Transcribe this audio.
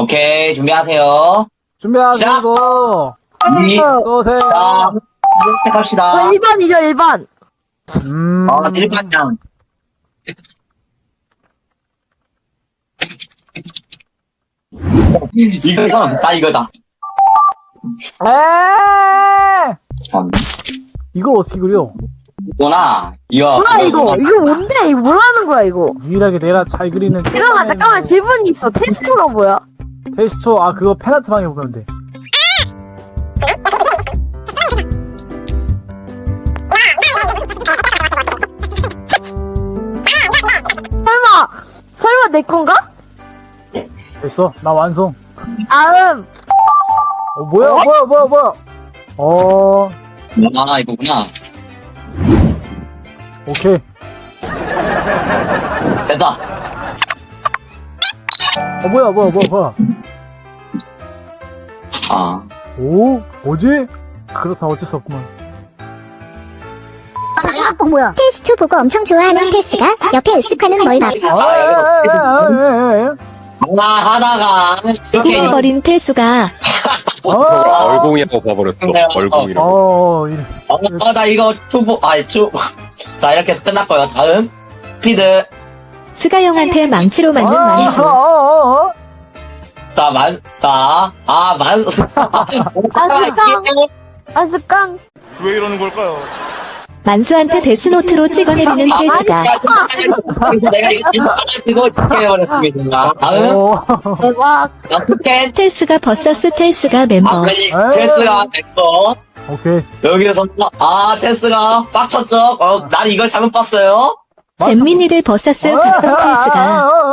오케이, 준비하세요. 준비하시고 이, 쏘세요. 자, 시작합시다. 1번이죠, 1번. 음. 어, 일반장. 이거다, 나 이거다. 에 전, 이거 어떻게 그려? 이거나, 이거. 뭐야, 이거? 이거 뭔데? 이거 뭐라는 거야, 이거? 유일하게 내가 잘 그리는 잠깐만, 잠깐만, 질문이 있어. 테스트가 뭐야? 테스초 아 그거 페나트 방에 보면 돼. 설마, 설마 내 건가? 됐어 나 완성. 다음. 어 뭐야 뭐야 뭐야 뭐야. 어 아, 이거구나. 오케이. 됐다. 어 뭐야 뭐야 뭐야 뭐야. 아. 오 뭐지? 그렇다 어쩔 수 없구만. 어, 뭐야? 테스트 보고 엄청 좋아하는 테스가 옆에 으쓱하는 뭘 봐. 자, 이거. 아에에에에. 하나, 하나가, 이렇게. 꾸며버린 태수가 어. 얼공이라고 봐버렸어. 얼공이라고. 어 이래. 어, 나 이거 투보, 아니, 투. 자, 이렇게 해서 끝났고요. 다음. 피드. 수가형한테 망치로 맞는 아, 만수. 자, 만, 자, 아, 만, 아스깡, 아스깡. 왜 이러는 걸까요? 만수한테 데스노트로 찍어내리는 태수가 내가 이거 이거 이렇게 해버렸습니다. 다음. 대박. 텔스가 버서스 텔스가 멤버. 아, 테스가 됐고. 오케이. 여기서, 아, 테스가 빡쳤죠? 어, 난 이걸 잘못 봤어요. 잼민이를 버서스 각성 텔스가 아, 아, 아, 아.